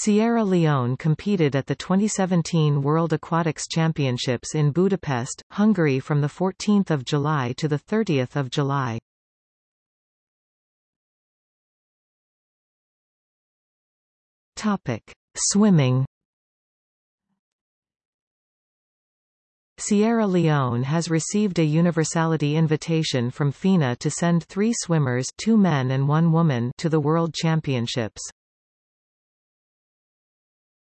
Sierra Leone competed at the 2017 World Aquatics Championships in Budapest, Hungary from 14 July to 30 July. Swimming Sierra Leone has received a universality invitation from FINA to send three swimmers two men and one woman to the World Championships.